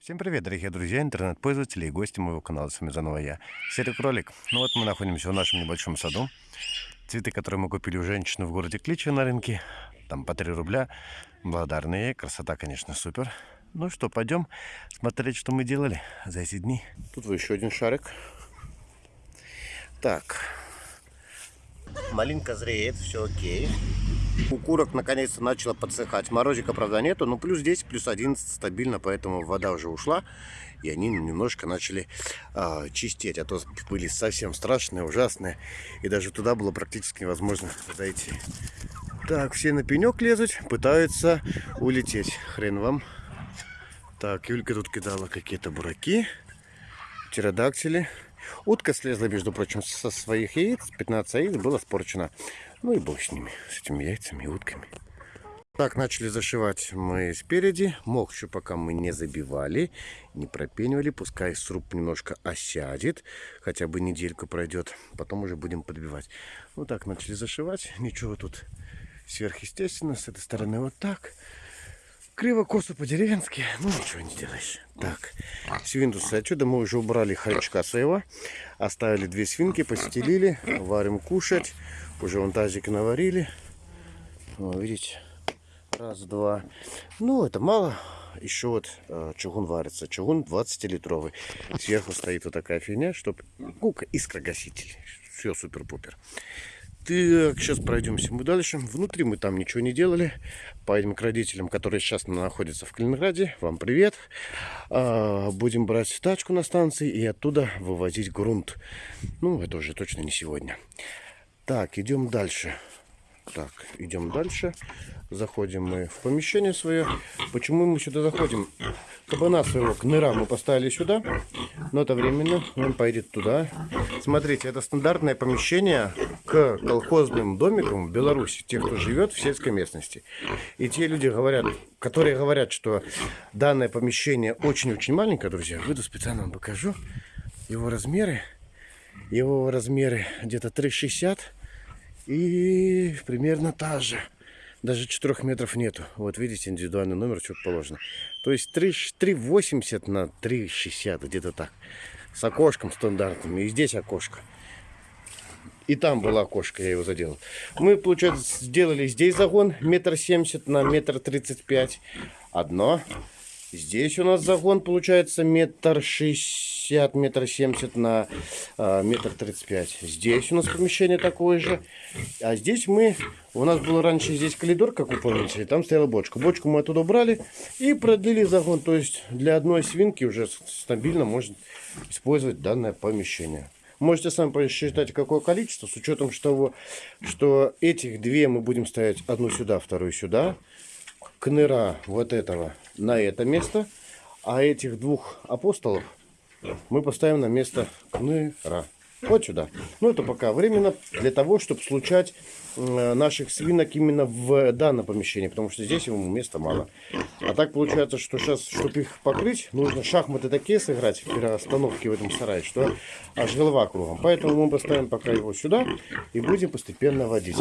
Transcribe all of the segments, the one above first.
Всем привет, дорогие друзья, интернет-пользователи и гости моего канала. С вами заново я, Серый Кролик. Ну вот мы находимся в нашем небольшом саду. Цветы, которые мы купили у женщины в городе Кличи на рынке. Там по 3 рубля. Благодарные. Красота, конечно, супер. Ну что, пойдем смотреть, что мы делали за эти дни. Тут вот еще один шарик. Так. Малинка зреет, все окей. Укурок наконец-то начала подсыхать. Морозика, правда, нету, но плюс 10, плюс 11 стабильно, поэтому вода уже ушла. И они немножко начали э, чистеть, а то были совсем страшные, ужасные. И даже туда было практически невозможно зайти. Так, все на пенек лезут, пытаются улететь. Хрен вам. Так, Юлька тут кидала какие-то бураки, птеродактили. Утка слезла, между прочим, со своих яиц. 15 яиц было спорчено. Ну и бог с ними, с этими яйцами и утками. Так, начали зашивать мы спереди. Мох еще пока мы не забивали, не пропенивали. Пускай сруб немножко осядет, хотя бы недельку пройдет. Потом уже будем подбивать. Вот так начали зашивать. Ничего тут сверхъестественно. С этой стороны вот так. Криво, косо по-деревенски. Ну, ничего не сделаешь. Так, свинтусы отсюда мы уже убрали хорючка своего. Оставили две свинки, постелили. Варим кушать. Уже вон тазик наварили. О, видите? Раз, два. Ну, это мало. Еще вот э, чугун варится. Чугун 20-литровый. Сверху стоит вот такая фигня, чтобы... Ну, искрогаситель. Все супер-пупер. Так, сейчас пройдемся мы дальше. Внутри мы там ничего не делали. Поедем к родителям, которые сейчас находятся в Калининграде. Вам привет. А, будем брать тачку на станции и оттуда вывозить грунт. Ну, это уже точно не сегодня. Так, идем дальше. Так, идем дальше. Заходим мы в помещение свое. Почему мы сюда заходим? Кабана своего кныра мы поставили сюда. Но это временно. Он поедет туда. Смотрите, это стандартное помещение к колхозным домикам в Беларуси. Тех, кто живет в сельской местности. И те люди говорят, которые говорят, что данное помещение очень-очень маленькое, друзья. Выйду специально вам покажу его размеры. Его размеры где-то 3,60 и примерно та же. Даже 4 метров нету. Вот видите, индивидуальный номер, что положено. То есть 3,80 на 3,60, где-то так. С окошком стандартным. И здесь окошко. И там было окошко, я его заделал. Мы, получается, сделали здесь загон метр семьдесят на метр тридцать пять. Одно. Здесь у нас загон получается метр шестьдесят, метр семьдесят на э, метр тридцать пять. Здесь у нас помещение такое же. А здесь мы, у нас был раньше здесь коридор, как вы помните, там стояла бочка. Бочку мы оттуда убрали и продлили загон. То есть для одной свинки уже стабильно можно использовать данное помещение. Можете сами посчитать, какое количество, с учетом того, что этих две мы будем ставить одну сюда, вторую сюда кныра вот этого на это место, а этих двух апостолов мы поставим на место кныра. Вот сюда. Ну, это пока временно для того, чтобы случать э, наших свинок именно в данном помещении, потому что здесь ему места мало. А так получается, что сейчас, чтобы их покрыть, нужно шахматы такие сыграть, переостановки в этом сарае, что аж голова кругом. Поэтому мы поставим пока его сюда и будем постепенно водить.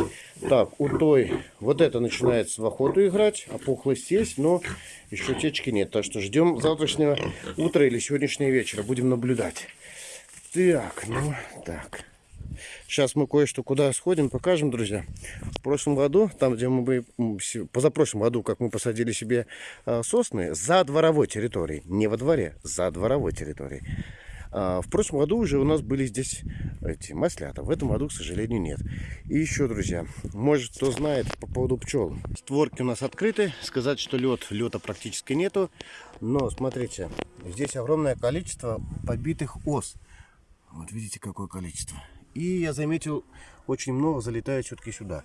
Так, у той вот это начинается в охоту играть, опухлость есть, но еще течки нет. Так что ждем завтрашнего утра или сегодняшнего вечера, будем наблюдать. Так, ну, так. Сейчас мы кое-что куда сходим, покажем, друзья. В прошлом году, там, где мы позапрошлом году, как мы посадили себе э, сосны, за дворовой территорией, не во дворе, за дворовой территорией. А, в прошлом году уже у нас были здесь эти маслята. В этом году, к сожалению, нет. И еще, друзья, может, кто знает по поводу пчел. Створки у нас открыты. Сказать, что лед, лета практически нету. Но, смотрите, здесь огромное количество побитых ос. Вот видите, какое количество. И я заметил, очень много залетает все-таки сюда.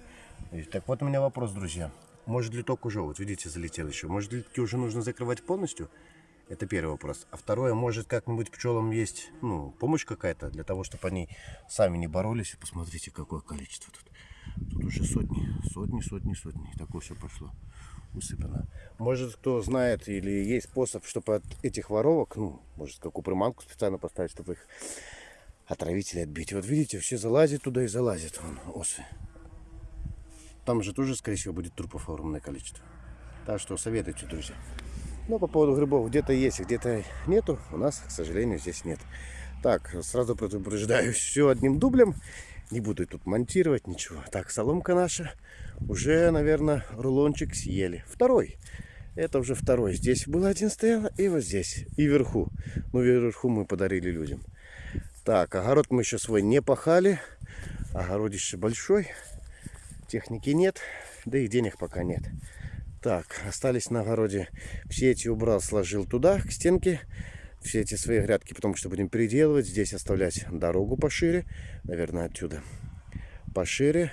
Так вот у меня вопрос, друзья. Может литок уже, вот видите, залетел еще. Может литки уже нужно закрывать полностью? Это первый вопрос. А второе, может как-нибудь пчелам есть ну, помощь какая-то для того, чтобы они сами не боролись. Посмотрите, какое количество тут. Тут уже сотни, сотни, сотни, сотни. Такое все пошло усыпано. Может, кто знает или есть способ, чтобы от этих воровок, ну, может, какую приманку специально поставить, чтобы их отравители отбить. Вот видите, все залазят туда и залазят вон, осы. Там же тоже, скорее всего, будет трупов огромное количество. Так что советуйте, друзья. Но по поводу грибов где-то есть, где-то нету. У нас, к сожалению, здесь нет. Так, сразу предупреждаю, все одним дублем. Не буду тут монтировать ничего. Так, соломка наша уже, наверное, рулончик съели. Второй. Это уже второй. Здесь был один стоял, и вот здесь, и вверху. Ну, вверху мы подарили людям. Так, огород мы еще свой не пахали. Огородище большой. Техники нет, да и денег пока нет. Так, остались на огороде. Все эти убрал, сложил туда, к стенке. Все эти свои грядки, потому что будем переделывать. Здесь оставлять дорогу пошире. Наверное, отсюда пошире.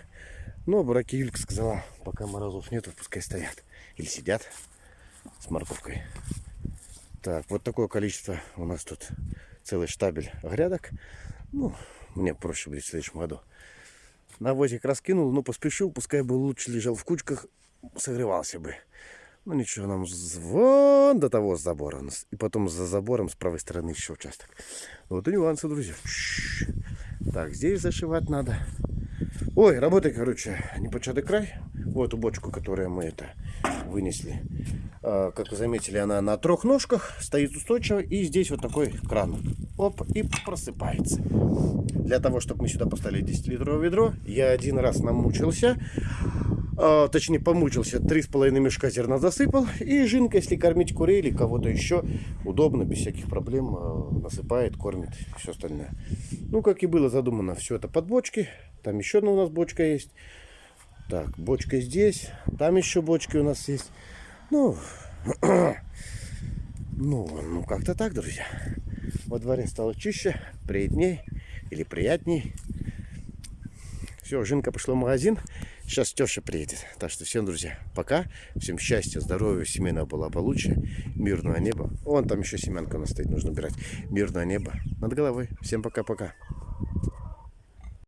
Но бураки Юлька сказала, пока морозов нету, пускай стоят. Или сидят с морковкой. Так, вот такое количество у нас тут целый штабель грядок. Ну, мне проще будет в следующем году. Навозик раскинул, но поспешил, пускай бы лучше лежал в кучках, согревался бы. Ну ничего, нам вон до того забора у. И потом за забором с правой стороны еще участок. Вот и нюансы, друзья. Так, здесь зашивать надо. Ой, работай, короче, непочатый край. Вот эту бочку, которую мы это вынесли. А, как вы заметили, она на трех ножках, стоит устойчиво. И здесь вот такой кран. Оп, и просыпается. Для того, чтобы мы сюда поставили 10-литровое ведро, я один раз намучился. А, точнее, помучился. 3,5 мешка зерна засыпал. И жинка, если кормить курей или кого-то еще, удобно, без всяких проблем а, насыпает, кормит все остальное. Ну, как и было задумано, все это под бочки. Там еще одна у нас бочка есть. Так, бочка здесь. Там еще бочки у нас есть. Ну, ну, ну как-то так, друзья. Во дворе стало чище, приятней или приятней. Все, Жинка пошла в магазин. Сейчас Теша приедет. Так что всем, друзья, пока. Всем счастья, здоровья, семейного благополучия, мирного неба. Вон там еще семянка у нас стоит, нужно убирать. Мирное небо над головой. Всем пока-пока.